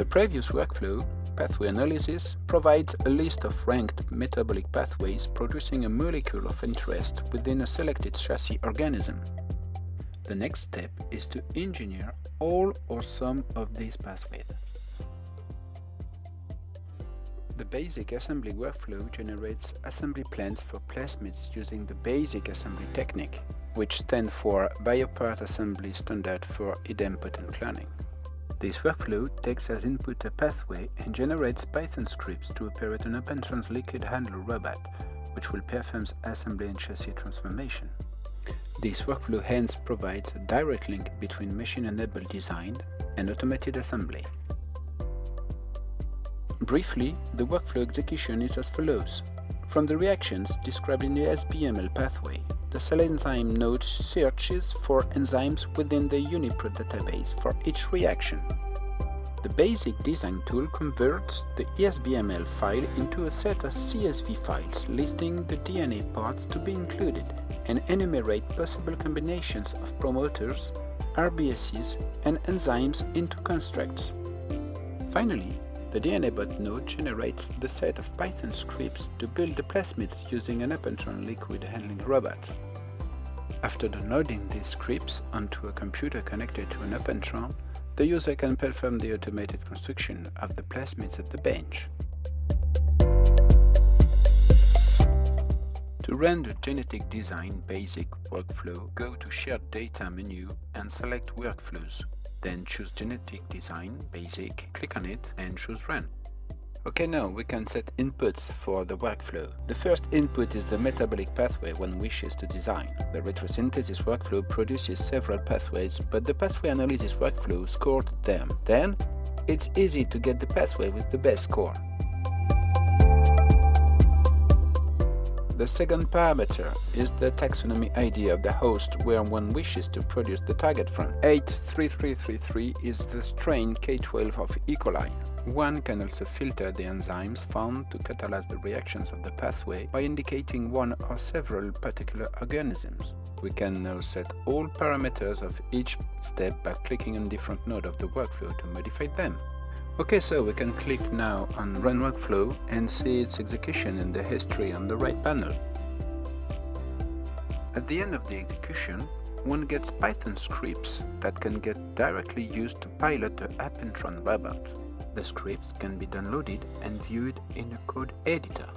The previous workflow, pathway analysis, provides a list of ranked metabolic pathways producing a molecule of interest within a selected chassis organism. The next step is to engineer all or some of these pathways. The basic assembly workflow generates assembly plans for plasmids using the basic assembly technique, which stands for Biopart Assembly Standard for idempotent cloning. This workflow takes as input a pathway and generates Python scripts to operate an OpenTrans liquid handler robot, which will perform assembly and chassis transformation. This workflow hence provides a direct link between machine-enabled design and automated assembly. Briefly, the workflow execution is as follows. From the reactions described in the SBML pathway, the cell enzyme node searches for enzymes within the UniProt database for each reaction. The basic design tool converts the ESBML file into a set of CSV files listing the DNA parts to be included and enumerate possible combinations of promoters, RBSs, and enzymes into constructs. Finally, the DNABot node generates the set of Python scripts to build the plasmids using an OpenTrans liquid handling robot. After downloading these scripts onto a computer connected to an OpenTrans, the user can perform the automated construction of the plasmids at the bench. To run the genetic design basic workflow, go to Shared Data menu and select Workflows. Then choose Genetic Design, Basic, click on it and choose Run. Okay, now we can set inputs for the workflow. The first input is the metabolic pathway one wishes to design. The retrosynthesis workflow produces several pathways, but the pathway analysis workflow scored them. Then, it's easy to get the pathway with the best score. The second parameter is the taxonomy ID of the host where one wishes to produce the target from. 83333 is the strain K12 of E. coli. One can also filter the enzymes found to catalyze the reactions of the pathway by indicating one or several particular organisms. We can now set all parameters of each step by clicking on different node of the workflow to modify them. Okay, so we can click now on Run Workflow and see its execution in the history on the right panel. At the end of the execution, one gets Python scripts that can get directly used to pilot the OpenTrans robot. The scripts can be downloaded and viewed in a code editor.